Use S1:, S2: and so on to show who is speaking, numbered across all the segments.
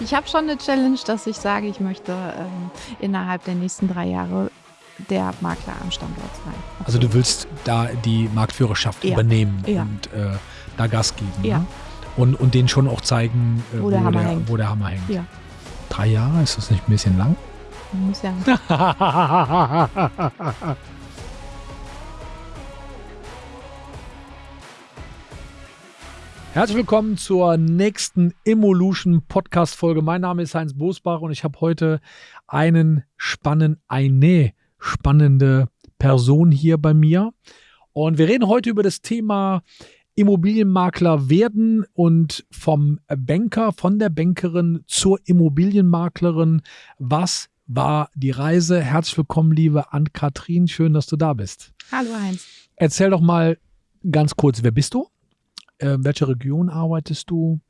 S1: Ich habe schon eine Challenge, dass ich sage, ich möchte ähm, innerhalb der nächsten drei Jahre der Makler am Standort sein.
S2: Also du willst da die Marktführerschaft
S1: Ja.
S2: übernehmen
S1: Ja.
S2: und äh, da Gas geben.
S1: Ja.
S2: Ne? Und, und denen schon auch zeigen, äh,
S1: Wo der Hammer hängt.
S2: wo der Hammer hängt.
S1: Ja.
S2: Drei Jahre, ist das nicht ein bisschen lang?
S1: Muss ja
S2: Herzlich willkommen zur nächsten Evolution Podcast Folge. Mein Name ist Heinz Bosbach und ich habe heute einen spannenden, eine spannende Person hier bei mir. Und wir reden heute über das Thema Immobilienmakler werden und vom Banker, von der Bankerin zur Immobilienmaklerin. Was war die Reise? Herzlich willkommen, liebe Ann-Kathrin. Schön, dass du da bist.
S1: Hallo Heinz.
S2: Erzähl doch mal ganz kurz, wer bist du? Äh, welche Region arbeitest du?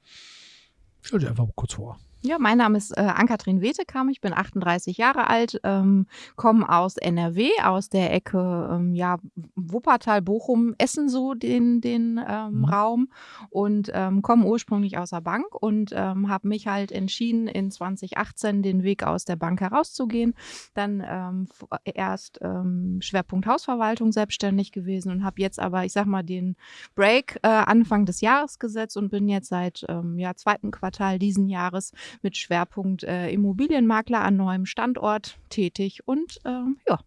S2: Stell dir einfach mal kurz vor.
S1: Ja, mein Name ist äh, Ann-Kathrin Wetekam, ich bin 38 Jahre alt, ähm, komme aus NRW, aus der Ecke ähm, ja, Wuppertal, Bochum, Essen so den, den ähm,
S2: Mhm.
S1: Raum und ähm, komme ursprünglich aus der Bank und ähm, habe mich halt entschieden, in 2018 den Weg aus der Bank herauszugehen. Dann ähm, f- erst ähm, Schwerpunkt Hausverwaltung selbstständig gewesen und habe jetzt aber, ich sag mal, den Break äh, Anfang des Jahres gesetzt und bin jetzt seit ähm, ja, zweiten Quartal diesen Jahres mit Schwerpunkt äh, Immobilienmakler an neuem Standort tätig. Und ähm, ja,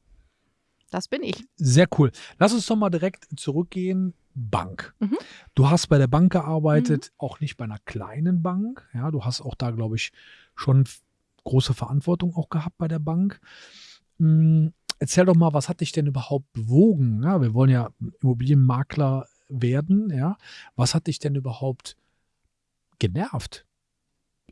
S1: das bin ich.
S2: Sehr cool. Lass uns doch mal direkt zurückgehen. Bank.
S1: Mhm.
S2: Du hast bei der Bank gearbeitet, auch nicht bei einer kleinen Bank. Ja, du hast auch da, glaube ich, schon große Verantwortung auch gehabt bei der Bank. Hm, erzähl doch mal, was hat dich denn überhaupt bewogen? Ja, wir wollen ja Immobilienmakler werden. Ja, was hat dich denn überhaupt genervt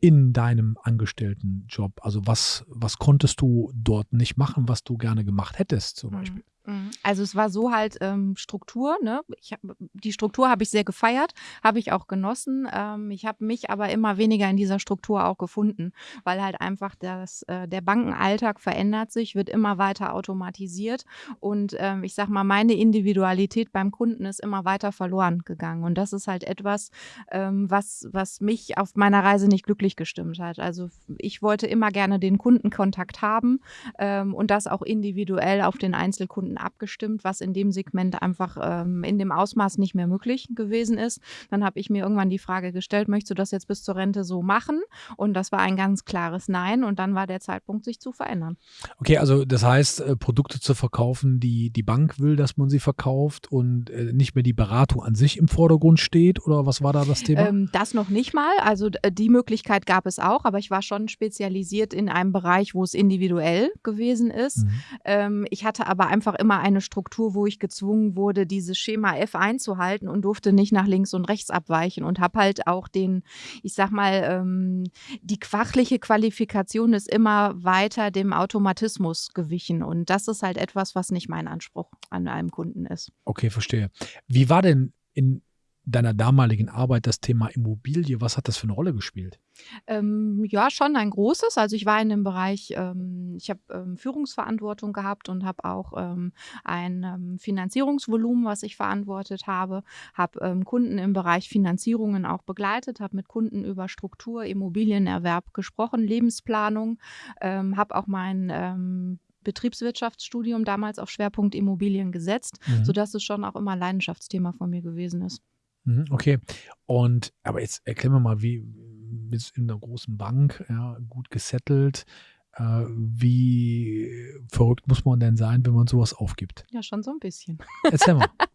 S2: in deinem Angestelltenjob? Also was, was konntest du dort nicht machen, was du gerne gemacht hättest zum Beispiel?
S1: Mhm. Also es war so halt ähm, Struktur, ne? Ich hab, die Struktur habe ich sehr gefeiert, habe ich auch genossen. Ähm, ich habe mich aber immer weniger in dieser Struktur auch gefunden, weil halt einfach das, äh, der Bankenalltag verändert sich, wird immer weiter automatisiert und ähm, ich sag mal, meine Individualität beim Kunden ist immer weiter verloren gegangen. Und das ist halt etwas, ähm, was, was mich auf meiner Reise nicht glücklich gestimmt hat. Also ich wollte immer gerne den Kundenkontakt haben ähm, und das auch individuell auf den Einzelkunden abgestimmt, was in dem Segment einfach ähm, in dem Ausmaß nicht mehr möglich gewesen ist. Dann habe ich mir irgendwann die Frage gestellt, möchtest du das jetzt bis zur Rente so machen? Und das war ein ganz klares Nein. Und dann war der Zeitpunkt, sich zu verändern.
S2: Okay, also das heißt, äh, Produkte zu verkaufen, die die Bank will, dass man sie verkauft und äh, nicht mehr die Beratung an sich im Vordergrund steht? Oder was war da das Thema?
S1: Ähm, das noch nicht mal. Also die Möglichkeit gab es auch, aber ich war schon spezialisiert in einem Bereich, wo es individuell gewesen ist.
S2: Mhm.
S1: Ähm, ich hatte aber einfach immer eine Struktur, wo ich gezwungen wurde, dieses Schema F einzuhalten und durfte nicht nach links und rechts abweichen und habe halt auch den, ich sag mal, ähm, die fachliche Qualifikation ist immer weiter dem Automatismus gewichen und das ist halt etwas, was nicht mein Anspruch an einem Kunden ist.
S2: Okay, verstehe. Wie war denn in deiner damaligen Arbeit das Thema Immobilie? Was hat das für eine Rolle gespielt?
S1: Ähm, ja, schon ein großes. Also ich war in dem Bereich, ähm, ich habe ähm, Führungsverantwortung gehabt und habe auch ähm, ein ähm, Finanzierungsvolumen, was ich verantwortet habe, habe ähm, Kunden im Bereich Finanzierungen auch begleitet, habe mit Kunden über Struktur, Immobilienerwerb gesprochen, Lebensplanung, habe auch mein Betriebswirtschaftsstudium damals auf Schwerpunkt Immobilien gesetzt,
S2: Mhm.
S1: sodass es schon auch immer ein Leidenschaftsthema von mir gewesen ist.
S2: Mhm, Okay. Und aber jetzt erklär mir mal, wie jetzt in einer großen Bank, ja, gut gesettelt, äh, wie verrückt muss man denn sein, wenn man sowas aufgibt?
S1: Ja, schon so ein bisschen.
S2: Erzähl mal.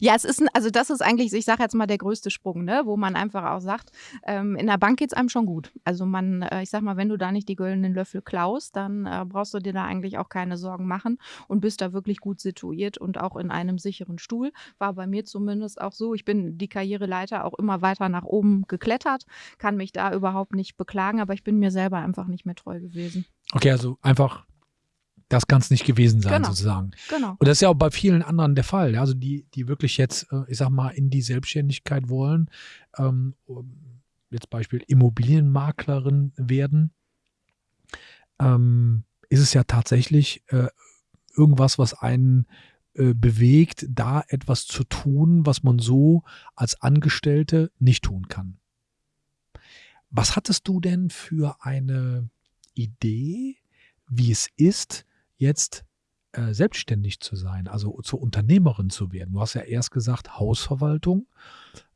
S1: Ja, es ist, ein, also das ist eigentlich, ich sage jetzt mal, der größte Sprung, ne? wo man einfach auch sagt, ähm, in der Bank geht's einem schon gut. Also man, äh, ich sag mal, wenn du da nicht die goldenen Löffel klaust, dann äh, brauchst du dir da eigentlich auch keine Sorgen machen und bist da wirklich gut situiert und auch in einem sicheren Stuhl. War bei mir zumindest auch so. Ich bin die Karriereleiter auch immer weiter nach oben geklettert, kann mich da überhaupt nicht beklagen, aber ich bin mir selber einfach nicht mehr treu gewesen.
S2: Okay, also einfach, das kann es nicht gewesen sein,
S1: Genau.
S2: sozusagen.
S1: Genau.
S2: Und das ist ja auch bei vielen anderen der Fall. Also die, die wirklich jetzt, äh, ich sag mal, in die Selbstständigkeit wollen, ähm, jetzt Beispiel Immobilienmaklerin werden, ähm, ist es ja tatsächlich äh, irgendwas, was einen äh, bewegt, da etwas zu tun, was man so als Angestellte nicht tun kann. Was hattest du denn für eine Idee, wie es ist, jetzt äh, selbstständig zu sein, also zur Unternehmerin zu werden? Du hast ja erst gesagt Hausverwaltung.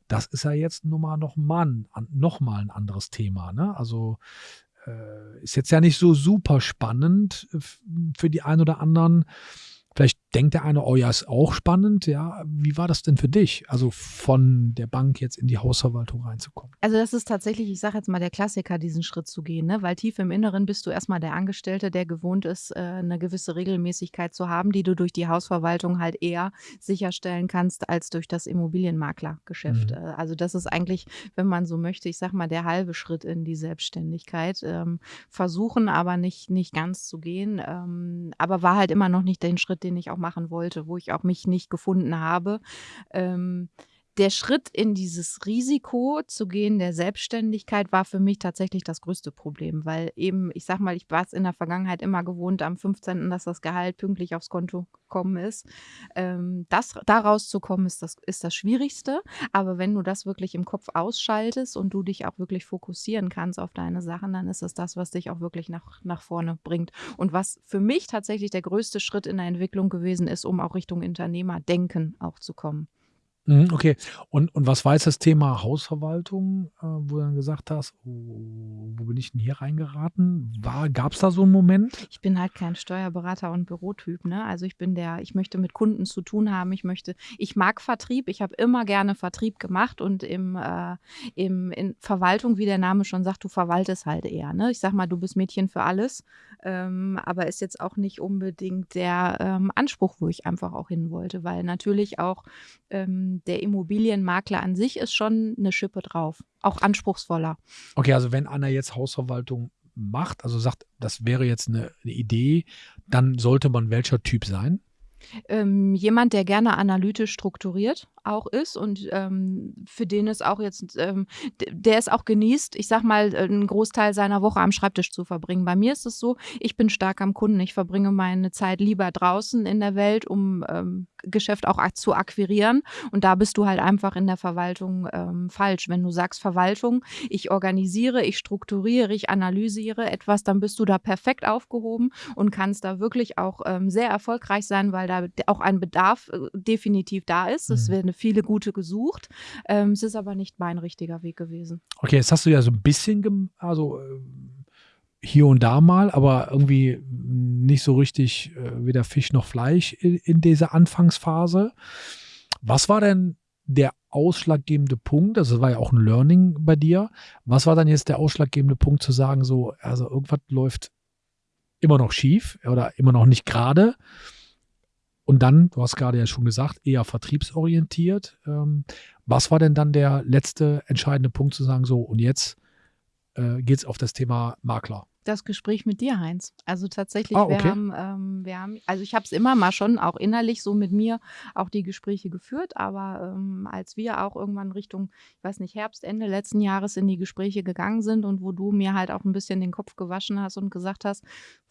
S2: Das ist ja jetzt nun mal noch mal ein, noch mal ein anderes Thema. Ne? Also äh, ist jetzt ja nicht so super spannend für die einen oder anderen. Denkt der eine, oh ja, ist auch spannend. Ja, wie war das denn für dich? Also von der Bank jetzt in die Hausverwaltung reinzukommen.
S1: Also das ist tatsächlich, ich sage jetzt mal, der Klassiker, diesen Schritt zu gehen, ne? weil tief im Inneren bist du erstmal der Angestellte, der gewohnt ist, äh, eine gewisse Regelmäßigkeit zu haben, die du durch die Hausverwaltung halt eher sicherstellen kannst als durch das Immobilienmaklergeschäft. Mhm. Äh, also das ist eigentlich, wenn man so möchte, ich sage mal, der halbe Schritt in die Selbstständigkeit. Ähm, versuchen aber nicht, nicht ganz zu gehen, ähm, aber war halt immer noch nicht den Schritt, den ich auch machen wollte, wo ich auch mich nicht gefunden habe. Ähm, der Schritt in dieses Risiko zu gehen, der Selbstständigkeit, war für mich tatsächlich das größte Problem, weil eben, ich sag mal, ich war es in der Vergangenheit immer gewohnt, am 15., dass das Gehalt pünktlich aufs Konto gekommen ist. Ähm, das, da rauszukommen, ist das, ist das Schwierigste. Aber wenn du das wirklich im Kopf ausschaltest und du dich auch wirklich fokussieren kannst auf deine Sachen, dann ist es das, was dich auch wirklich nach, nach vorne bringt. Und was für mich tatsächlich der größte Schritt in der Entwicklung gewesen ist, um auch Richtung Unternehmerdenken auch zu kommen.
S2: Mhm, okay. Und, und was war jetzt das Thema Hausverwaltung, äh, wo du dann gesagt hast, oh, wo bin ich denn hier reingeraten? Gab es da so einen Moment?
S1: Ich bin halt kein Steuerberater und Bürotyp, ne? Also ich bin der, ich möchte mit Kunden zu tun haben, ich möchte, ich mag Vertrieb, ich habe immer gerne Vertrieb gemacht und im, äh, im in Verwaltung, wie der Name schon sagt, du verwaltest halt eher, ne? Ich sag mal, du bist Mädchen für alles, ähm, aber ist jetzt auch nicht unbedingt der ähm, Anspruch, wo ich einfach auch hin wollte, weil natürlich auch ähm, der Immobilienmakler an sich ist schon eine Schippe drauf, auch anspruchsvoller.
S2: Okay, also wenn einer jetzt Hausverwaltung macht, also sagt, das wäre jetzt eine, eine Idee, dann sollte man welcher Typ sein?
S1: Ähm, jemand, der gerne analytisch strukturiert auch ist und ähm, für den es auch jetzt, ähm, der es auch genießt, ich sag mal, äh, einen Großteil seiner Woche am Schreibtisch zu verbringen. Bei mir ist es so, ich bin stark am Kunden. Ich verbringe meine Zeit lieber draußen in der Welt, um ähm, Geschäft auch zu akquirieren. Und da bist du halt einfach in der Verwaltung ähm, falsch. Wenn du sagst Verwaltung, ich organisiere, ich strukturiere, ich analysiere etwas, dann bist du da perfekt aufgehoben und kannst da wirklich auch ähm, sehr erfolgreich sein, weil da auch ein Bedarf äh, definitiv da ist. Es mhm. werden viele gute gesucht. Ähm, es ist aber nicht mein richtiger Weg gewesen.
S2: Okay, jetzt hast du ja so ein bisschen, also äh, hier und da mal, aber irgendwie nicht so richtig äh, weder Fisch noch Fleisch in, in dieser Anfangsphase. Was war denn der ausschlaggebende Punkt? Also, das war ja auch ein Learning bei dir. Was war dann jetzt der ausschlaggebende Punkt zu sagen, so, also irgendwas läuft immer noch schief oder immer noch nicht gerade? Und dann, du hast gerade ja schon gesagt, eher vertriebsorientiert. Ähm, was war denn dann der letzte entscheidende Punkt zu sagen, so, und jetzt äh, geht es auf das Thema Makler?
S1: Das Gespräch mit dir, Heinz. Also tatsächlich, ah, okay. wir, haben, ähm, wir haben, also ich habe es immer mal schon auch innerlich so mit mir auch die Gespräche geführt, aber ähm, als wir auch irgendwann Richtung, ich weiß nicht, Herbst, Ende letzten Jahres in die Gespräche gegangen sind und wo du mir halt auch ein bisschen den Kopf gewaschen hast und gesagt hast,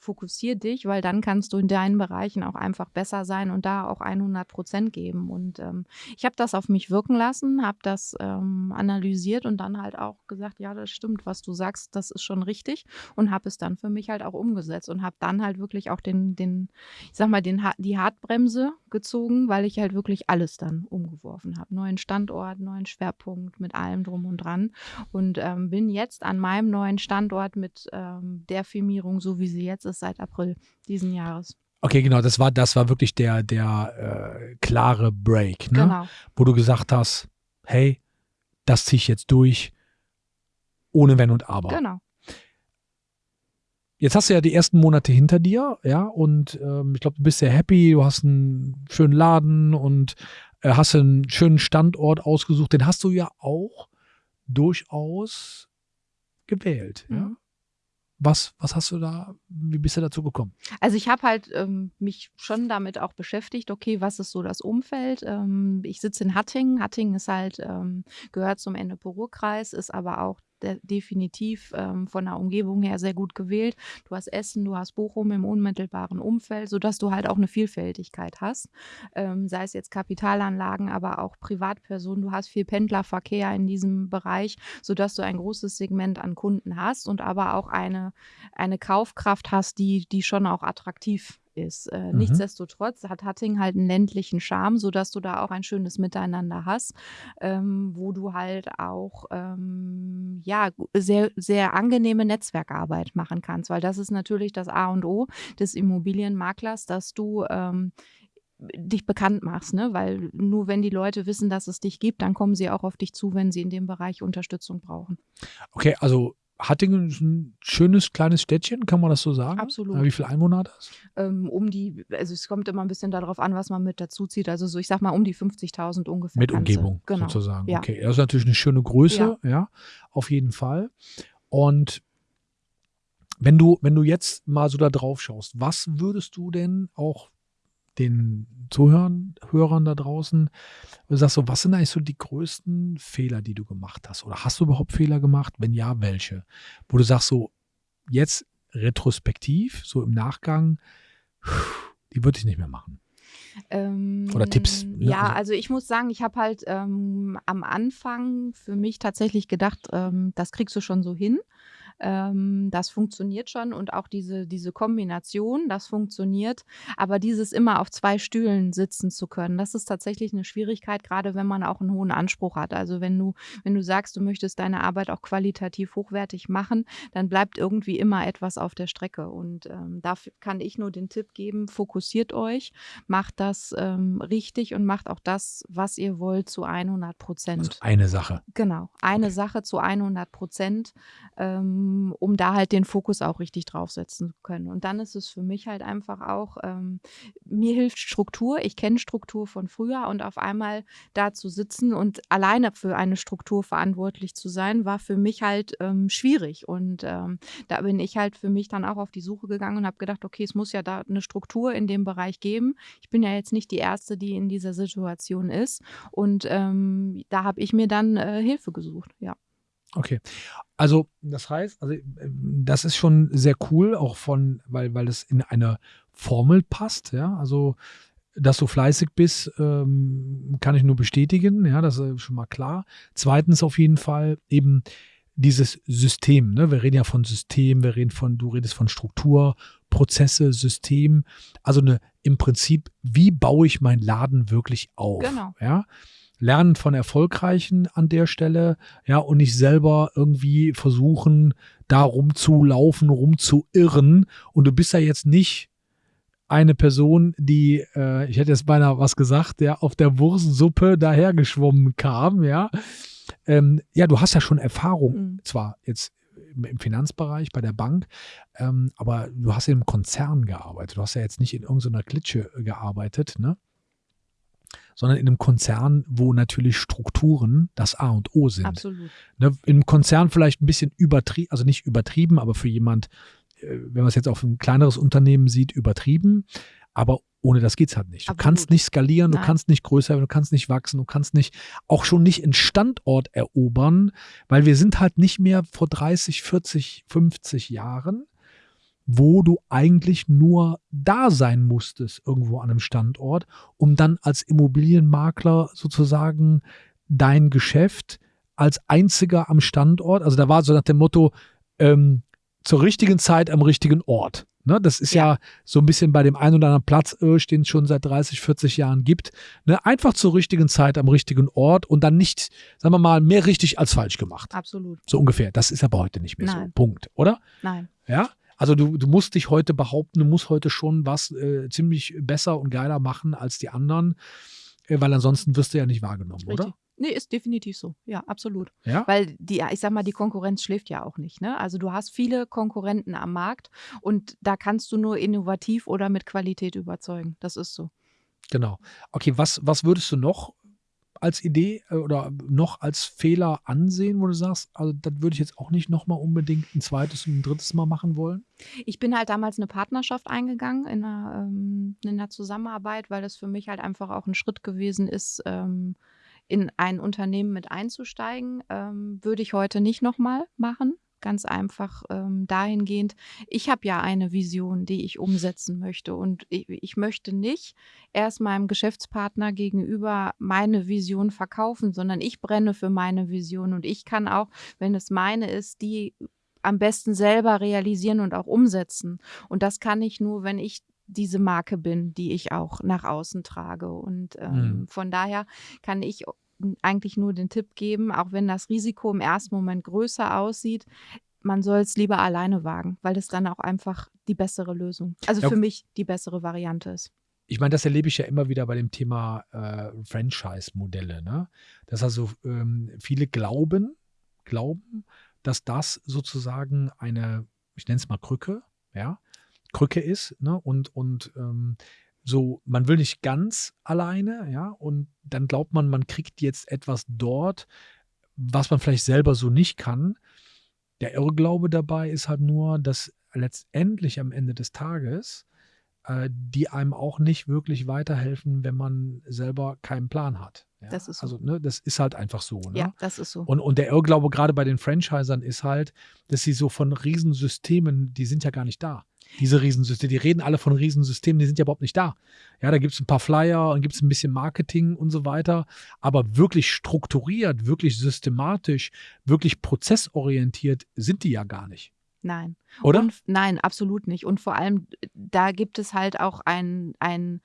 S1: fokussier dich, weil dann kannst du in deinen Bereichen auch einfach besser sein und da auch 100 Prozent geben. Und ähm, ich habe das auf mich wirken lassen, habe das ähm, analysiert und dann halt auch gesagt, ja, das stimmt, was du sagst, das ist schon richtig und habe es dann für mich halt auch umgesetzt und habe dann halt wirklich auch den, den, ich sag mal, den, die Hartbremse gezogen, weil ich halt wirklich alles dann umgeworfen habe. Neuen Standort, neuen Schwerpunkt mit allem drum und dran und ähm, bin jetzt an meinem neuen Standort mit ähm, der Firmierung, so wie sie jetzt ist, seit April diesen Jahres.
S2: Okay, genau, das war, das war wirklich der, der äh, klare Break, ne? Genau. Wo du gesagt hast, hey, das ziehe ich jetzt durch, ohne Wenn und Aber.
S1: Genau.
S2: Jetzt hast du ja die ersten Monate hinter dir, ja, und ähm, ich glaube, du bist sehr happy, du hast einen schönen Laden und äh, hast einen schönen Standort ausgesucht. Den hast du ja auch durchaus gewählt, mhm. ja. Was, was hast du da, wie bist du dazu gekommen?
S1: Also ich habe halt ähm, mich schon damit auch beschäftigt, okay, was ist so das Umfeld? Ähm, ich sitze in Hattingen. Hattingen ist halt, ähm, gehört zum Ennepe-Ruhr-Kreis, ist aber auch de definitiv ähm, von der Umgebung her sehr gut gewählt. Du hast Essen, du hast Bochum im unmittelbaren Umfeld, sodass du halt auch eine Vielfältigkeit hast. Ähm, sei es jetzt Kapitalanlagen, aber auch Privatpersonen. Du hast viel Pendlerverkehr in diesem Bereich, sodass du ein großes Segment an Kunden hast und aber auch eine, eine Kaufkraft hast, die, die schon auch attraktiv ist. Äh,
S2: Mhm.
S1: nichtsdestotrotz hat Hatting halt einen ländlichen Charme, sodass du da auch ein schönes Miteinander hast, ähm, wo du halt auch ähm, ja sehr sehr angenehme Netzwerkarbeit machen kannst, weil das ist natürlich das A und O des Immobilienmaklers, dass du ähm, dich bekannt machst, ne? Weil nur wenn die Leute wissen, dass es dich gibt, dann kommen sie auch auf dich zu, wenn sie in dem Bereich Unterstützung brauchen.
S2: Okay, also Hattingen ist ein schönes kleines Städtchen, kann man das so sagen?
S1: Absolut.
S2: Ja, Wie viele Einwohner hat das?
S1: Ähm, um die, also es kommt immer ein bisschen darauf an, was man mit dazu zieht. Also so, ich sag mal, um die 50.000 ungefähr.
S2: Mit. Umgebung
S1: Genau.
S2: sozusagen.
S1: Ja.
S2: Okay, das ist natürlich eine schöne Größe, ja. auf jeden Fall. Und wenn du, wenn du jetzt mal so da drauf schaust, was würdest du denn auch den Zuhörern Hörern da draußen, du sagst so, was sind eigentlich so die größten Fehler, die du gemacht hast? Oder hast du überhaupt Fehler gemacht? Wenn ja, welche? Wo du sagst so, jetzt retrospektiv, so im Nachgang, die würde ich nicht mehr machen.
S1: Ähm,
S2: Oder Tipps, ne?
S1: Ja,
S2: Also-
S1: also ich muss sagen, ich habe halt ähm, am Anfang für mich tatsächlich gedacht, ähm, das kriegst du schon so hin. Ähm, das funktioniert schon und auch diese, diese Kombination, das funktioniert. Aber dieses immer auf zwei Stühlen sitzen zu können, das ist tatsächlich eine Schwierigkeit, gerade wenn man auch einen hohen Anspruch hat. Also wenn du, wenn du sagst, du möchtest deine Arbeit auch qualitativ hochwertig machen, dann bleibt irgendwie immer etwas auf der Strecke. Und ähm, dafür kann ich nur den Tipp geben, fokussiert euch, macht das ähm, richtig und macht auch das, was ihr wollt, zu 100 Prozent.
S2: Also eine Sache.
S1: Genau, eine
S2: Okay.
S1: Sache zu 100 Prozent, ähm, um da halt den Fokus auch richtig draufsetzen zu können. Und dann ist es für mich halt einfach auch, ähm, mir hilft Struktur. Ich kenne Struktur von früher und auf einmal da zu sitzen und alleine für eine Struktur verantwortlich zu sein, war für mich halt ähm, schwierig. Und ähm, da bin ich halt für mich dann auch auf die Suche gegangen und habe gedacht, okay, es muss ja da eine Struktur in dem Bereich geben. Ich bin ja jetzt nicht die Erste, die in dieser Situation ist. Und ähm, da habe ich mir dann äh, Hilfe gesucht, ja.
S2: Okay. Also, das heißt, also das ist schon sehr cool, auch von, weil, weil es in eine Formel passt, ja. Also, dass du fleißig bist, ähm, kann ich nur bestätigen, ja, das ist schon mal klar. Zweitens auf jeden Fall eben dieses System, ne? Wir reden ja von System, wir reden von, du redest von Struktur, Prozesse, System. Also eine, im Prinzip, wie baue ich meinen Laden wirklich auf?
S1: Genau.
S2: Ja. Lernen von Erfolgreichen an der Stelle, ja, und nicht selber irgendwie versuchen, da rumzulaufen, rumzuirren. Und du bist ja jetzt nicht eine Person, die, äh, ich hätte jetzt beinahe was gesagt, der auf der Wurstsuppe dahergeschwommen kam, ja. Ähm, ja, du hast ja schon Erfahrung,
S1: Mhm.
S2: zwar jetzt im Finanzbereich, bei der Bank, ähm, aber du hast ja im Konzern gearbeitet. Du hast ja jetzt nicht in irgendeiner Klitsche äh, gearbeitet, ne? Sondern in einem Konzern, wo natürlich Strukturen das A und O sind.
S1: Absolut.
S2: Ne, Im Konzern vielleicht ein bisschen übertrieben, also nicht übertrieben, aber für jemand, äh, wenn man es jetzt auf ein kleineres Unternehmen sieht, übertrieben. Aber ohne das geht's halt nicht. Du
S1: Absolut.
S2: kannst nicht skalieren, du
S1: Nein.
S2: kannst nicht größer werden, du kannst nicht wachsen, du kannst nicht, auch schon nicht einen Standort erobern, weil wir sind halt nicht mehr vor 30, 40, 50 Jahren, wo du eigentlich nur da sein musstest, irgendwo an einem Standort, um dann als Immobilienmakler sozusagen dein Geschäft als einziger am Standort, also da war so nach dem Motto, ähm, zur richtigen Zeit am richtigen Ort. Ne, das ist ja.
S1: Ja.
S2: so ein bisschen bei dem einen oder anderen Platz, den es schon seit 30, 40 Jahren gibt. Ne, einfach zur richtigen Zeit am richtigen Ort und dann nicht, sagen wir mal, mehr richtig als falsch gemacht.
S1: Absolut.
S2: So ungefähr. Das ist aber heute nicht mehr so.
S1: Nein.
S2: Punkt, oder?
S1: Nein.
S2: Ja. Also du, du musst dich heute behaupten, du musst heute schon was äh, ziemlich besser und geiler machen als die anderen, äh, weil ansonsten wirst du ja nicht wahrgenommen,
S1: Richtig.
S2: oder?
S1: Nee, ist definitiv so. Ja, absolut.
S2: Ja.
S1: Weil die, ich sag mal, die Konkurrenz schläft ja auch nicht. Ne? Also du hast viele Konkurrenten am Markt und da kannst du nur innovativ oder mit Qualität überzeugen. Das ist so.
S2: Genau. Okay, was, was würdest du noch als Idee äh, oder noch als Fehler ansehen, wo du sagst, also das würde ich jetzt auch nicht nochmal unbedingt ein zweites und ein drittes Mal machen wollen?
S1: Ich bin halt damals eine Partnerschaft eingegangen in einer, ähm, in einer Zusammenarbeit, weil das für mich halt einfach auch ein Schritt gewesen ist, ähm, in ein Unternehmen mit einzusteigen, ähm, würde ich heute nicht nochmal machen. Ganz einfach ähm, dahingehend, ich habe ja eine Vision, die ich umsetzen möchte. Und ich, ich möchte nicht erst meinem Geschäftspartner gegenüber meine Vision verkaufen, sondern ich brenne für meine Vision. Und ich kann auch, wenn es meine ist, die am besten selber realisieren und auch umsetzen. Und das kann ich nur, wenn ich diese Marke bin, die ich auch nach außen trage. Und ähm, mhm. von daher kann ich eigentlich nur den Tipp geben, auch wenn das Risiko im ersten Moment größer aussieht, man soll es lieber alleine wagen, weil das dann auch einfach die bessere Lösung, also ja. für mich die bessere Variante ist.
S2: Ich meine, das erlebe ich ja immer wieder bei dem Thema äh, Franchise-Modelle, ne? Dass also ähm, viele glauben, glauben, dass das sozusagen eine, ich nenne es mal Krücke, ja, Krücke ist, ne? Und, und ähm, so, man will nicht ganz alleine, ja, und dann glaubt man, man kriegt jetzt etwas dort, was man vielleicht selber so nicht kann. Der Irrglaube dabei ist halt nur, dass letztendlich am Ende des Tages äh, die einem auch nicht wirklich weiterhelfen, wenn man selber keinen Plan hat. Ja?
S1: Das ist so.
S2: Also, ne, das ist halt einfach so. Ne?
S1: Ja, das ist so.
S2: Und, und der Irrglaube gerade bei den Franchisern ist halt, dass sie so von Riesensystemen, die sind ja gar nicht da diese Riesensysteme, die reden alle von Riesensystemen, die sind ja überhaupt nicht da. Ja, da gibt es ein paar Flyer und gibt es ein bisschen Marketing und so weiter, aber wirklich strukturiert, wirklich systematisch, wirklich prozessorientiert sind die ja gar nicht.
S1: Nein.
S2: Oder?
S1: Und, nein, absolut nicht. Und vor allem, da gibt es halt auch einen ein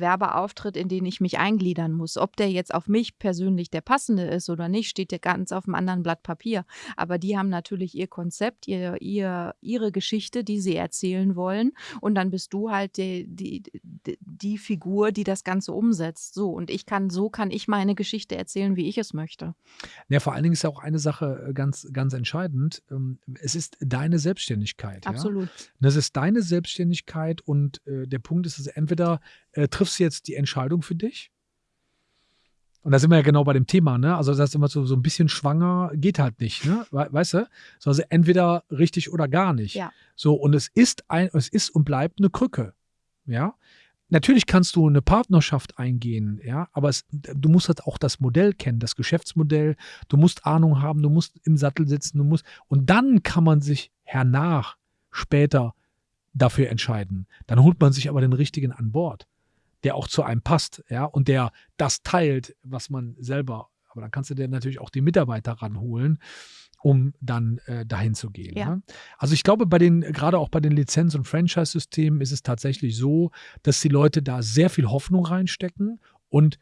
S1: Werbeauftritt, in den ich mich eingliedern muss. Ob der jetzt auf mich persönlich der passende ist oder nicht, steht ja ganz auf einem anderen Blatt Papier. Aber die haben natürlich ihr Konzept, ihr, ihr, ihre Geschichte, die sie erzählen wollen. Und dann bist du halt die, die, die, Figur, die das Ganze umsetzt. So, und ich kann, so kann ich meine Geschichte erzählen, wie ich es möchte.
S2: Ja, vor allen Dingen ist ja auch eine Sache äh, ganz, ganz entscheidend. Ähm, es ist deine Selbstständigkeit.
S1: Absolut.
S2: Ja? Das ist deine Selbstständigkeit und äh, der Punkt ist, dass entweder äh, triffst du jetzt die Entscheidung für dich. Und da sind wir ja genau bei dem Thema, ne? Also das ist immer so, so ein bisschen schwanger, geht halt nicht, ne? Weißt du? So, also entweder richtig oder gar nicht.
S1: Ja.
S2: So, und es ist ein, es ist und bleibt eine Krücke. Ja. Natürlich kannst du eine Partnerschaft eingehen, ja, aber es, du musst halt auch das Modell kennen, das Geschäftsmodell. Du musst Ahnung haben, du musst im Sattel sitzen, du musst und dann kann man sich hernach später dafür entscheiden. Dann holt man sich aber den richtigen an Bord, der auch zu einem passt, ja, und der das teilt, was man selber. Aber dann kannst du dir natürlich auch die Mitarbeiter ranholen um dann äh, dahin zu gehen.
S1: Ja.
S2: Ne? Also ich glaube, bei den, gerade auch bei den Lizenz- und Franchise-Systemen ist es tatsächlich so, dass die Leute da sehr viel Hoffnung reinstecken und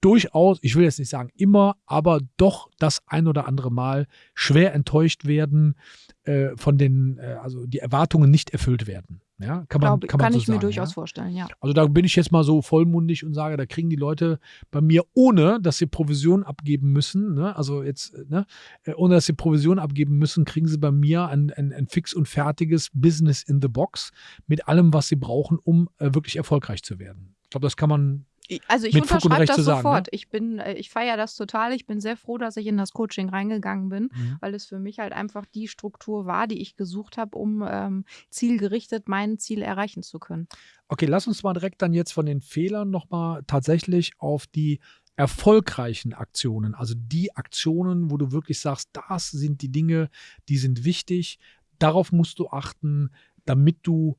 S2: durchaus, ich will jetzt nicht sagen immer, aber doch das ein oder andere Mal schwer enttäuscht werden äh, von den, äh, also die Erwartungen nicht erfüllt werden. Ja, kann man,
S1: Glaub,
S2: kann man
S1: kann
S2: so
S1: ich
S2: sagen,
S1: mir durchaus
S2: ja?
S1: vorstellen, ja.
S2: Also da bin ich jetzt mal so vollmundig und sage, da kriegen die Leute bei mir, ohne dass sie Provision abgeben müssen, ne? also jetzt, ne? Äh, ohne dass sie Provision abgeben müssen, kriegen sie bei mir ein, ein, ein fix und fertiges Business in the Box mit allem, was sie brauchen, um äh, wirklich erfolgreich zu werden. Ich glaube, das kann man
S1: also ich
S2: mit
S1: unterschreibe das
S2: sagen,
S1: sofort.
S2: ne?
S1: Ich bin, äh, ich feiere das total. Ich bin sehr froh, dass ich in das Coaching reingegangen bin,
S2: Mhm.
S1: weil es für mich halt einfach die Struktur war, die ich gesucht habe, um ähm, zielgerichtet mein Ziel erreichen zu können.
S2: Okay, lass uns mal direkt dann jetzt von den Fehlern nochmal tatsächlich auf die erfolgreichen Aktionen, also die Aktionen, wo du wirklich sagst, das sind die Dinge, die sind wichtig, darauf musst du achten, damit du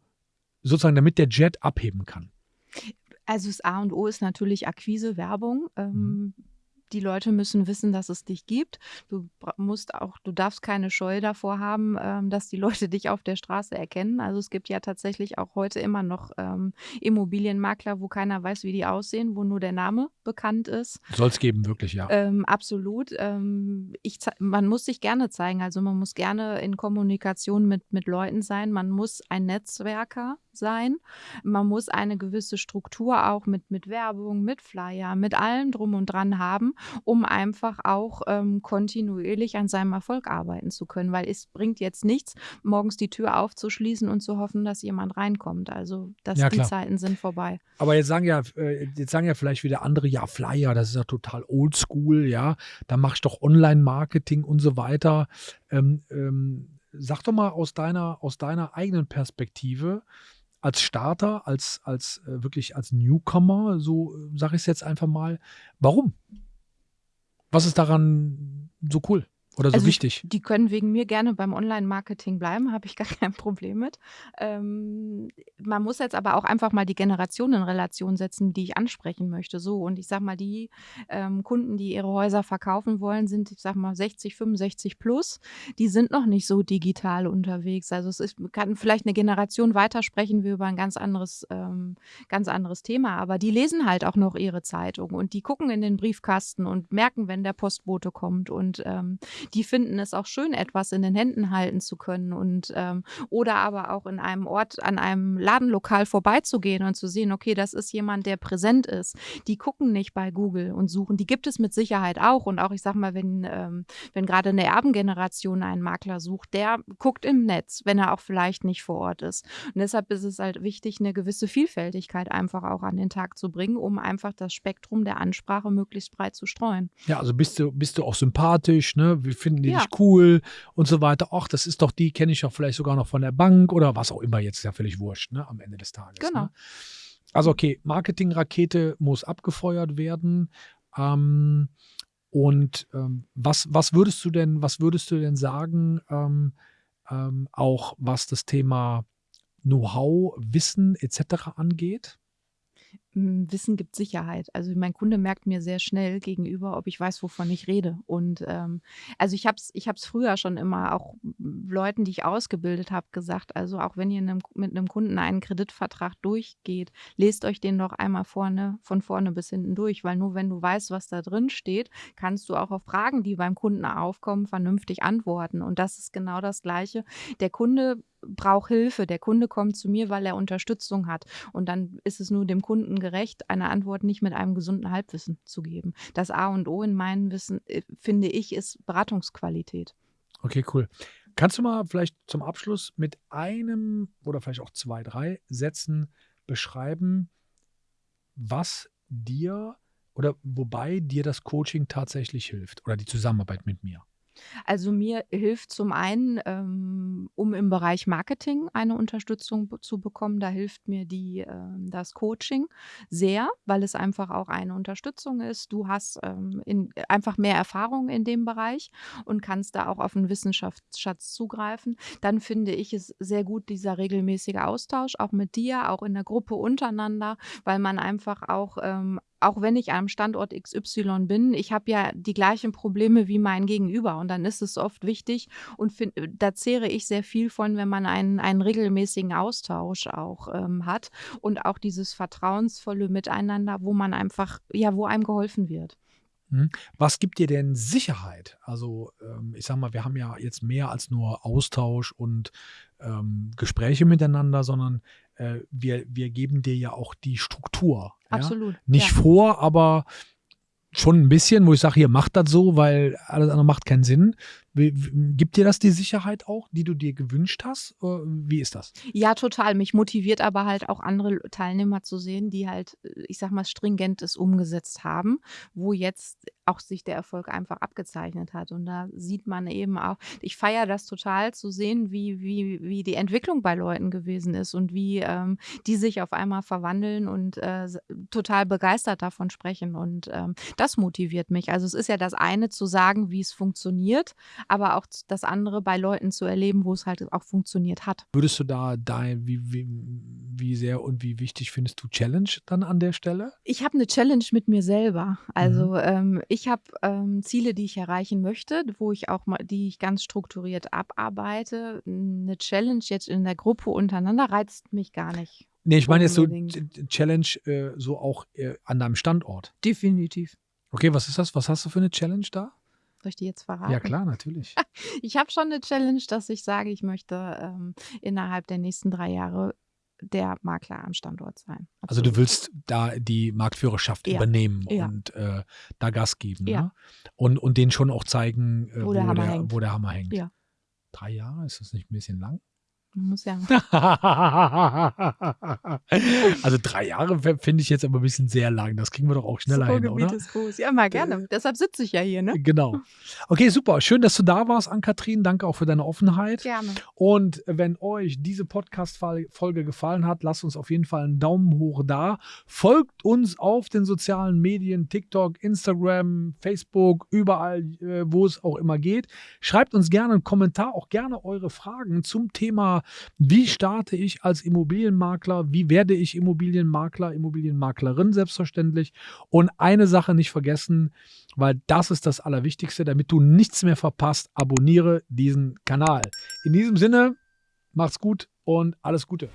S2: sozusagen, damit der Jet abheben kann.
S1: Also das A und O ist natürlich Akquise, Werbung.
S2: Mhm.
S1: Die Leute müssen wissen, dass es dich gibt. Du musst auch, du darfst keine Scheu davor haben, ähm, dass die Leute dich auf der Straße erkennen. Also es gibt ja tatsächlich auch heute immer noch ähm, Immobilienmakler, wo keiner weiß, wie die aussehen, wo nur der Name bekannt ist.
S2: Soll es geben, wirklich, ja.
S1: Ähm, absolut. Ähm, ich, man muss sich gerne zeigen. Also man muss gerne in Kommunikation mit, mit Leuten sein. Man muss ein Netzwerker sein. Man muss eine gewisse Struktur auch mit, mit Werbung, mit Flyer, mit allem drum und dran haben, um einfach auch ähm, kontinuierlich an seinem Erfolg arbeiten zu können. Weil es bringt jetzt nichts, morgens die Tür aufzuschließen und zu hoffen, dass jemand reinkommt. Also dass
S2: Ja,
S1: die
S2: klar.
S1: Zeiten sind vorbei.
S2: Aber jetzt sagen ja, äh, jetzt sagen ja vielleicht wieder andere, ja, Flyer, das ist ja total oldschool, ja. Da mach ich doch Online-Marketing und so weiter. Ähm, ähm, sag doch mal aus deiner, aus deiner eigenen Perspektive, als Starter, als, als äh, wirklich als Newcomer, so äh, sage ich es jetzt einfach mal, warum? Was ist daran so cool? Oder so
S1: Also,
S2: wichtig?
S1: die können wegen mir gerne beim Online-Marketing bleiben, habe ich gar kein Problem mit. Ähm, man muss jetzt aber auch einfach mal die Generationen in Relation setzen, die ich ansprechen möchte. So, und ich sage mal, die ähm, Kunden, die ihre Häuser verkaufen wollen, sind, ich sage mal, 60, 65 plus. Die sind noch nicht so digital unterwegs. Also es ist, kann vielleicht eine Generation weiter sprechen wir über ein ganz anderes, ähm, ganz anderes Thema. Aber die lesen halt auch noch ihre Zeitung und die gucken in den Briefkasten und merken, wenn der Postbote kommt und ähm, die finden es auch schön, etwas in den Händen halten zu können und ähm, oder aber auch in einem Ort, an einem Ladenlokal vorbeizugehen und zu sehen, okay, das ist jemand, der präsent ist. Die gucken nicht bei Google und suchen. Die gibt es mit Sicherheit auch. Und auch, ich sag mal, wenn, ähm, wenn gerade eine Erbengeneration einen Makler sucht, der guckt im Netz, wenn er auch vielleicht nicht vor Ort ist. Und deshalb ist es halt wichtig, eine gewisse Vielfältigkeit einfach auch an den Tag zu bringen, um einfach das Spektrum der Ansprache möglichst breit zu streuen.
S2: Ja, also bist du, bist du auch sympathisch, ne? Wir finden die
S1: Ja.
S2: dich cool und so weiter. Ach, das ist doch die, kenne ich doch vielleicht sogar noch von der Bank oder was auch immer. Jetzt ist ja völlig wurscht, ne? Am Ende des Tages.
S1: Genau.
S2: Ne? Also okay, Marketingrakete muss abgefeuert werden. Ähm, und ähm, was, was würdest du denn, was würdest du denn sagen, ähm, ähm, auch was das Thema Know-how, Wissen etc. angeht?
S1: Wissen gibt Sicherheit. Also mein Kunde merkt mir sehr schnell gegenüber, ob ich weiß, wovon ich rede. Und ähm, also ich habe es ich hab's früher schon immer auch Leuten, die ich ausgebildet habe, gesagt, also auch wenn ihr einem, mit einem Kunden einen Kreditvertrag durchgeht, lest euch den doch einmal vorne, von vorne bis hinten durch, weil nur wenn du weißt, was da drin steht, kannst du auch auf Fragen, die beim Kunden aufkommen, vernünftig antworten. Und das ist genau das Gleiche. Der Kunde braucht Hilfe. Der Kunde kommt zu mir, weil er Unterstützung hat. Und dann ist es nur dem Kunden gerecht, eine Antwort nicht mit einem gesunden Halbwissen zu geben. Das A und O in meinem Wissen, äh, finde ich, ist Beratungsqualität.
S2: Okay, cool. Kannst du mal vielleicht zum Abschluss mit einem oder vielleicht auch zwei, drei Sätzen beschreiben, was dir oder wobei dir das Coaching tatsächlich hilft oder die Zusammenarbeit mit mir?
S1: Also mir hilft zum einen, ähm, um im Bereich Marketing eine Unterstützung zu bekommen, da hilft mir die, ähm, das Coaching sehr, weil es einfach auch eine Unterstützung ist. Du hast ähm, in, einfach mehr Erfahrung in dem Bereich und kannst da auch auf einen Wissenschaftsschatz zugreifen. Dann finde ich es sehr gut, dieser regelmäßige Austausch, auch mit dir, auch in der Gruppe untereinander, weil man einfach auch ähm, auch wenn ich am Standort XY bin, ich habe ja die gleichen Probleme wie mein Gegenüber und dann ist es oft wichtig und find, da zehre ich sehr viel von, wenn man einen, einen regelmäßigen Austausch auch ähm, hat und auch dieses vertrauensvolle Miteinander, wo man einfach, ja, wo einem geholfen wird.
S2: Hm? Was gibt dir denn Sicherheit? Also, ähm, ich sag mal, wir haben ja jetzt mehr als nur Austausch und ähm, Gespräche miteinander, sondern äh, wir, wir geben dir ja auch die Struktur. Ja?
S1: Absolut.
S2: Nicht
S1: ja.
S2: vor, aber schon ein bisschen, wo ich sage, hier macht das so, weil alles andere macht keinen Sinn. Gibt dir das die Sicherheit auch, die du dir gewünscht hast? Oder Wie ist das?
S1: Ja, total. Mich motiviert aber halt auch andere Teilnehmer zu sehen, die halt, äh, ich sag mal, stringentes umgesetzt haben, wo jetzt auch sich der Erfolg einfach abgezeichnet hat. Und da sieht man eben auch, ich feiere das total zu sehen, wie, wie, wie die Entwicklung bei Leuten gewesen ist und wie ähm, die sich auf einmal verwandeln und äh, total begeistert davon sprechen. Und ähm, das motiviert mich. Also es ist ja das eine zu sagen, wie es funktioniert, aber auch das andere bei Leuten zu erleben, wo es halt auch funktioniert hat.
S2: Würdest du da dein, wie, wie, wie sehr und wie wichtig findest du Challenge dann an der Stelle?
S1: Ich habe eine Challenge mit mir selber. Also ähm, ich habe ähm, Ziele, die ich erreichen möchte, wo ich auch mal, die ich ganz strukturiert abarbeite. Eine Challenge jetzt in der Gruppe untereinander reizt mich gar nicht.
S2: Nee, ich meine jetzt so Challenge äh, so auch äh, an deinem Standort.
S1: Definitiv.
S2: Okay, was ist das? Was hast du für eine Challenge da?
S1: Soll ich die jetzt verraten?
S2: Ja, klar, natürlich.
S1: Ich habe schon eine Challenge, dass ich sage, ich möchte ähm, innerhalb der nächsten drei Jahre der Makler am Standort sein.
S2: Also du
S1: Absolut.
S2: willst da die Marktführerschaft
S1: Ja,
S2: übernehmen
S1: ja.
S2: und äh, da Gas geben.
S1: Ja.
S2: Ne? Und, und denen schon auch zeigen, äh,
S1: Wo der Hammer hängt.
S2: wo der Hammer hängt.
S1: Ja.
S2: Drei Jahre, ist das nicht ein bisschen lang?
S1: Muss ja.
S2: also drei Jahre finde ich jetzt aber ein bisschen sehr lang. Das kriegen wir doch auch schneller hin, oder?
S1: Ist groß. Ja, mal gerne. Äh, Deshalb sitze ich ja hier, ne?
S2: Genau. Okay, super. Schön, dass du da warst, Ann-Kathrin. Danke auch für deine Offenheit.
S1: Gerne.
S2: Und wenn euch diese Podcast-Folge gefallen hat, lasst uns auf jeden Fall einen Daumen hoch da. Folgt uns auf den sozialen Medien, TikTok, Instagram, Facebook, überall, äh, wo es auch immer geht. Schreibt uns gerne einen Kommentar, auch gerne eure Fragen zum Thema wie starte ich als Immobilienmakler? Wie werde ich Immobilienmakler, Immobilienmaklerin selbstverständlich? Und eine Sache nicht vergessen, weil das ist das Allerwichtigste, damit du nichts mehr verpasst, abonniere diesen Kanal. In diesem Sinne, macht's gut und alles Gute.